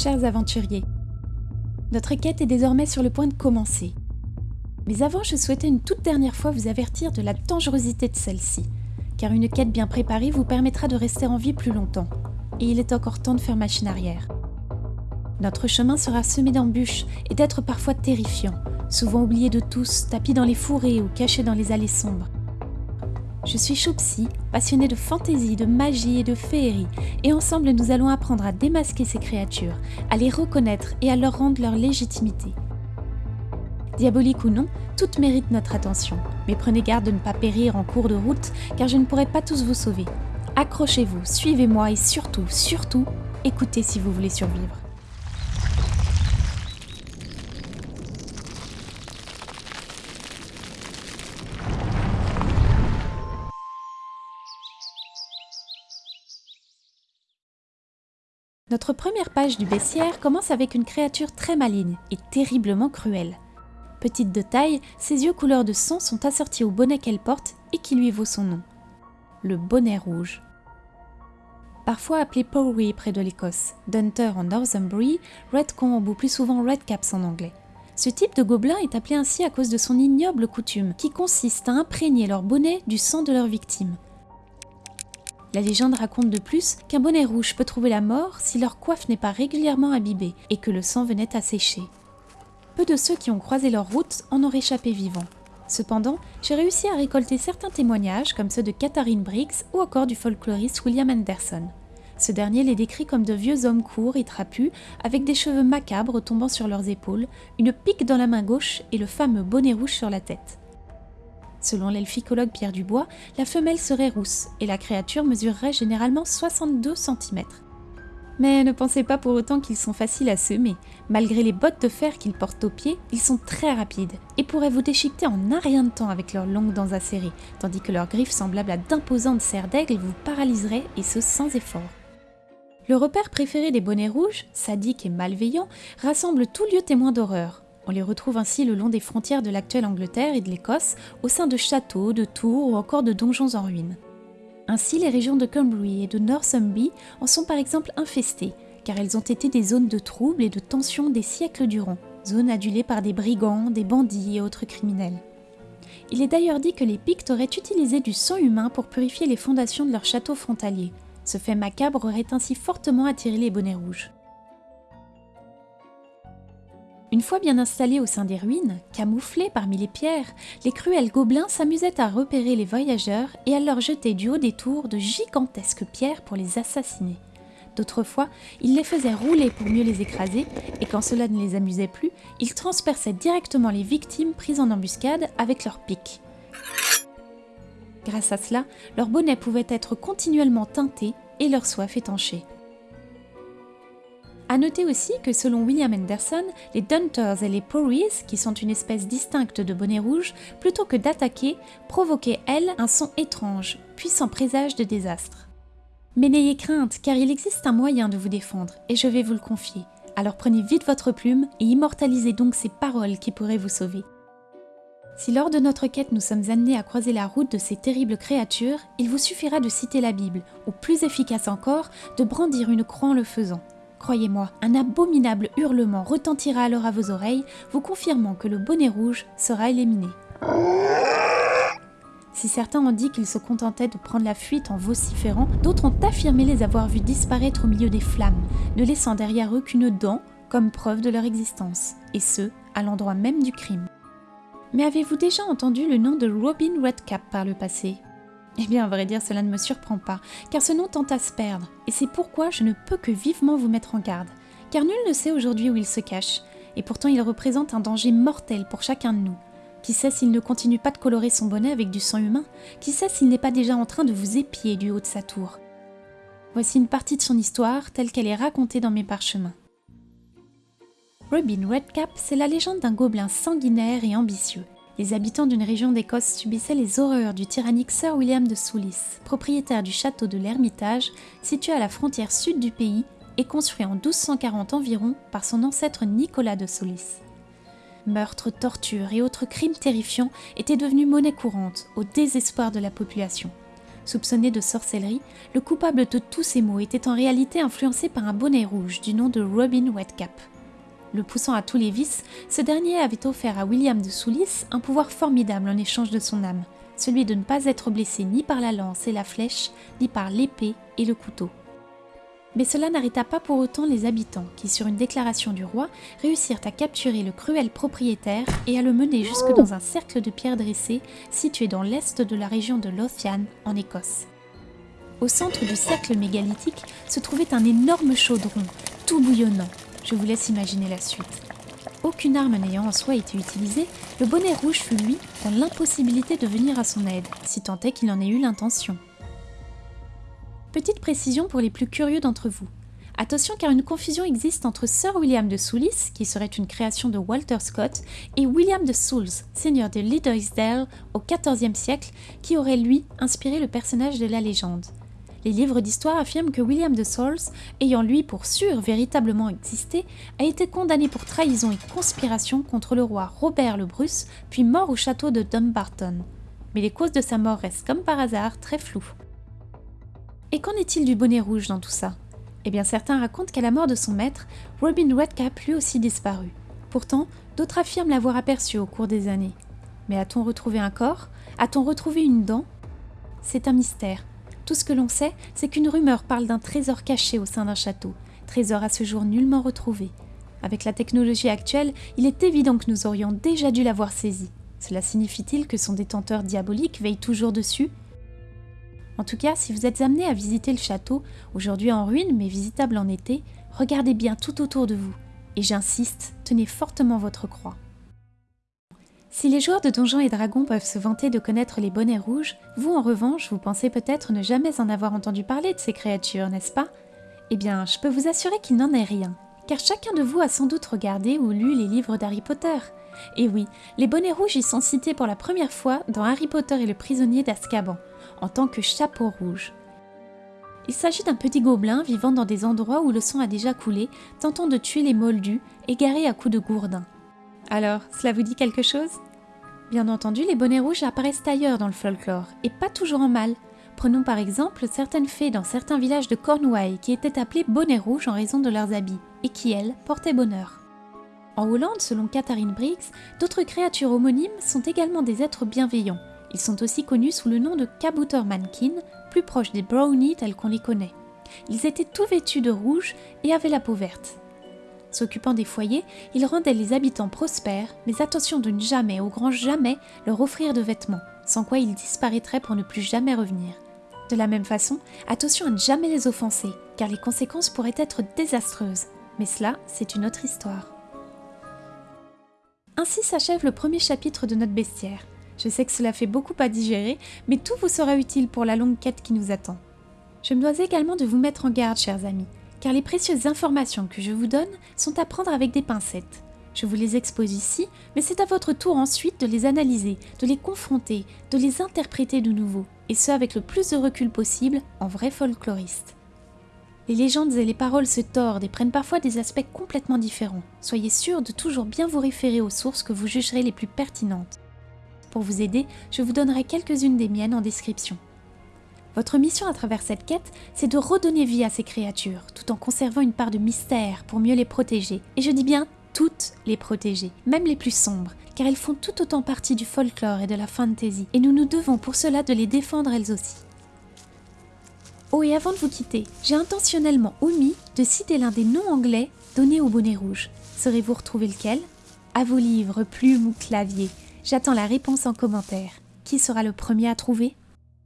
Chers aventuriers, notre quête est désormais sur le point de commencer. Mais avant, je souhaitais une toute dernière fois vous avertir de la dangerosité de celle-ci, car une quête bien préparée vous permettra de rester en vie plus longtemps, et il est encore temps de faire machine arrière. Notre chemin sera semé d'embûches et d'être parfois terrifiant, souvent oublié de tous, tapis dans les fourrés ou caché dans les allées sombres. Je suis Choupsi, passionnée de fantaisie, de magie et de féerie, et ensemble nous allons apprendre à démasquer ces créatures, à les reconnaître et à leur rendre leur légitimité. Diabolique ou non, toutes méritent notre attention, mais prenez garde de ne pas périr en cours de route, car je ne pourrai pas tous vous sauver. Accrochez-vous, suivez-moi et surtout, surtout, écoutez si vous voulez survivre. Notre première page du baissière commence avec une créature très maligne et terriblement cruelle. Petite de taille, ses yeux couleur de sang sont assortis au bonnet qu'elle porte et qui lui vaut son nom. Le bonnet rouge. Parfois appelé Powrie près de l'Écosse, Dunter en Northumbrie, Redcomb ou plus souvent Redcaps en anglais. Ce type de gobelin est appelé ainsi à cause de son ignoble coutume, qui consiste à imprégner leur bonnet du sang de leurs victimes, la légende raconte de plus qu'un bonnet rouge peut trouver la mort si leur coiffe n'est pas régulièrement imbibée et que le sang venait à sécher. Peu de ceux qui ont croisé leur route en ont réchappé vivants. Cependant, j'ai réussi à récolter certains témoignages comme ceux de Catherine Briggs ou encore du folkloriste William Anderson. Ce dernier les décrit comme de vieux hommes courts et trapus, avec des cheveux macabres tombant sur leurs épaules, une pique dans la main gauche et le fameux bonnet rouge sur la tête. Selon l'elficologue Pierre Dubois, la femelle serait rousse et la créature mesurerait généralement 62 cm. Mais ne pensez pas pour autant qu'ils sont faciles à semer. Malgré les bottes de fer qu'ils portent aux pieds, ils sont très rapides et pourraient vous déchiqueter en un rien de temps avec leurs longues dents acérées, tandis que leurs griffes semblables à d'imposantes serres d'aigle vous paralyseraient et ce sans effort. Le repère préféré des bonnets rouges, sadiques et malveillants, rassemble tout lieu témoin d'horreur, on les retrouve ainsi le long des frontières de l'actuelle Angleterre et de l'Écosse, au sein de châteaux, de tours ou encore de donjons en ruine. Ainsi, les régions de Cumbria et de Northumbrie en sont par exemple infestées, car elles ont été des zones de troubles et de tensions des siècles durant, zones adulées par des brigands, des bandits et autres criminels. Il est d'ailleurs dit que les Pictes auraient utilisé du sang humain pour purifier les fondations de leurs châteaux frontaliers. Ce fait macabre aurait ainsi fortement attiré les bonnets rouges. Une fois bien installés au sein des ruines, camouflés parmi les pierres, les cruels gobelins s'amusaient à repérer les voyageurs et à leur jeter du haut des tours de gigantesques pierres pour les assassiner. D'autres fois, ils les faisaient rouler pour mieux les écraser, et quand cela ne les amusait plus, ils transperçaient directement les victimes prises en embuscade avec leurs pics. Grâce à cela, leurs bonnets pouvaient être continuellement teintés et leur soif étanchée. A noter aussi que selon William Anderson, les Dunters et les Pories, qui sont une espèce distincte de bonnet rouge, plutôt que d'attaquer, provoquaient, elles, un son étrange, puissant présage de désastre. Mais n'ayez crainte, car il existe un moyen de vous défendre, et je vais vous le confier. Alors prenez vite votre plume et immortalisez donc ces paroles qui pourraient vous sauver. Si lors de notre quête nous sommes amenés à croiser la route de ces terribles créatures, il vous suffira de citer la Bible, ou plus efficace encore, de brandir une croix en le faisant. Croyez-moi, un abominable hurlement retentira alors à vos oreilles, vous confirmant que le bonnet rouge sera éliminé. Si certains ont dit qu'ils se contentaient de prendre la fuite en vociférant, d'autres ont affirmé les avoir vus disparaître au milieu des flammes, ne laissant derrière eux qu'une dent comme preuve de leur existence, et ce, à l'endroit même du crime. Mais avez-vous déjà entendu le nom de Robin Redcap par le passé? Eh bien, à vrai dire, cela ne me surprend pas, car ce nom tente à se perdre, et c'est pourquoi je ne peux que vivement vous mettre en garde, car nul ne sait aujourd'hui où il se cache, et pourtant il représente un danger mortel pour chacun de nous. Qui sait s'il ne continue pas de colorer son bonnet avec du sang humain? Qui sait s'il n'est pas déjà en train de vous épier du haut de sa tour? Voici une partie de son histoire telle qu'elle est racontée dans mes parchemins. Robin Redcap, c'est la légende d'un gobelin sanguinaire et ambitieux, les habitants d'une région d'Écosse subissaient les horreurs du tyrannique Sir William de Soulis, propriétaire du château de l'Ermitage, situé à la frontière sud du pays et construit en 1240 environ par son ancêtre Nicolas de Soulis. Meurtres, tortures et autres crimes terrifiants étaient devenus monnaie courante, au désespoir de la population. Soupçonné de sorcellerie, le coupable de tous ces maux était en réalité influencé par un bonnet rouge du nom de Robin Redcap. Le poussant à tous les vices, ce dernier avait offert à William de Soulis un pouvoir formidable en échange de son âme, celui de ne pas être blessé ni par la lance et la flèche, ni par l'épée et le couteau. Mais cela n'arrêta pas pour autant les habitants qui, sur une déclaration du roi, réussirent à capturer le cruel propriétaire et à le mener jusque dans un cercle de pierres dressées situé dans l'est de la région de Lothian, en Écosse. Au centre du cercle mégalithique se trouvait un énorme chaudron, tout bouillonnant. Je vous laisse imaginer la suite. Aucune arme n'ayant en soi été utilisée, le bonnet rouge fut lui dans l'impossibilité de venir à son aide, si tant est qu'il en ait eu l'intention. Petite précision pour les plus curieux d'entre vous. Attention car une confusion existe entre Sir William de Soulis, qui serait une création de Walter Scott, et William de Souls, seigneur de Liddesdale au XIVe siècle, qui aurait lui inspiré le personnage de la légende. Les livres d'histoire affirment que William de Souls, ayant lui pour sûr véritablement existé, a été condamné pour trahison et conspiration contre le roi Robert le Bruce, puis mort au château de Dumbarton. Mais les causes de sa mort restent comme par hasard très floues. Et qu'en est-il du bonnet rouge dans tout ça? Eh bien certains racontent qu'à la mort de son maître, Robin Redcap lui aussi disparu. Pourtant, d'autres affirment l'avoir aperçu au cours des années. Mais a-t-on retrouvé un corps? A-t-on retrouvé une dent? C'est un mystère. Tout ce que l'on sait, c'est qu'une rumeur parle d'un trésor caché au sein d'un château, trésor à ce jour nullement retrouvé. Avec la technologie actuelle, il est évident que nous aurions déjà dû l'avoir saisi. Cela signifie-t-il que son détenteur diabolique veille toujours dessus? En tout cas, si vous êtes amené à visiter le château, aujourd'hui en ruine mais visitable en été, regardez bien tout autour de vous. Et j'insiste, tenez fortement votre croix. Si les joueurs de Donjons et Dragons peuvent se vanter de connaître les bonnets rouges, vous en revanche, vous pensez peut-être ne jamais en avoir entendu parler de ces créatures, n'est-ce pas? Eh bien, je peux vous assurer qu'il n'en est rien, car chacun de vous a sans doute regardé ou lu les livres d'Harry Potter. Et oui, les bonnets rouges y sont cités pour la première fois dans Harry Potter et le prisonnier d'Azkaban, en tant que chapeau rouge. Il s'agit d'un petit gobelin vivant dans des endroits où le sang a déjà coulé, tentant de tuer les moldus, égarés à coups de gourdin. Alors, cela vous dit quelque chose? Bien entendu, les bonnets rouges apparaissent ailleurs dans le folklore, et pas toujours en mal. Prenons par exemple certaines fées dans certains villages de Cornouailles qui étaient appelées bonnets rouges en raison de leurs habits, et qui, elles, portaient bonheur. En Hollande, selon Catherine Briggs, d'autres créatures homonymes sont également des êtres bienveillants, ils sont aussi connus sous le nom de Kabouter-Mankin, plus proche des brownies tels qu'on les connaît. Ils étaient tout vêtus de rouge et avaient la peau verte. S'occupant des foyers, ils rendaient les habitants prospères, mais attention de ne jamais, au grand jamais, leur offrir de vêtements, sans quoi ils disparaîtraient pour ne plus jamais revenir. De la même façon, attention à ne jamais les offenser, car les conséquences pourraient être désastreuses. Mais cela, c'est une autre histoire. Ainsi s'achève le premier chapitre de notre bestiaire. Je sais que cela fait beaucoup à digérer, mais tout vous sera utile pour la longue quête qui nous attend. Je me dois également de vous mettre en garde, chers amis, car les précieuses informations que je vous donne sont à prendre avec des pincettes. Je vous les expose ici, mais c'est à votre tour ensuite de les analyser, de les confronter, de les interpréter de nouveau, et ce avec le plus de recul possible en vrai folkloriste. Les légendes et les paroles se tordent et prennent parfois des aspects complètement différents. Soyez sûr de toujours bien vous référer aux sources que vous jugerez les plus pertinentes. Pour vous aider, je vous donnerai quelques-unes des miennes en description. Votre mission à travers cette quête, c'est de redonner vie à ces créatures, tout en conservant une part de mystère pour mieux les protéger. Et je dis bien toutes les protéger, même les plus sombres, car elles font tout autant partie du folklore et de la fantasy, et nous nous devons pour cela de les défendre elles aussi. Oh et avant de vous quitter, j'ai intentionnellement omis de citer l'un des noms anglais donnés au bonnet rouge. Saurez-vous retrouver lequel? À vos livres, plumes ou claviers J'attends la réponse en commentaire. Qui sera le premier à trouver?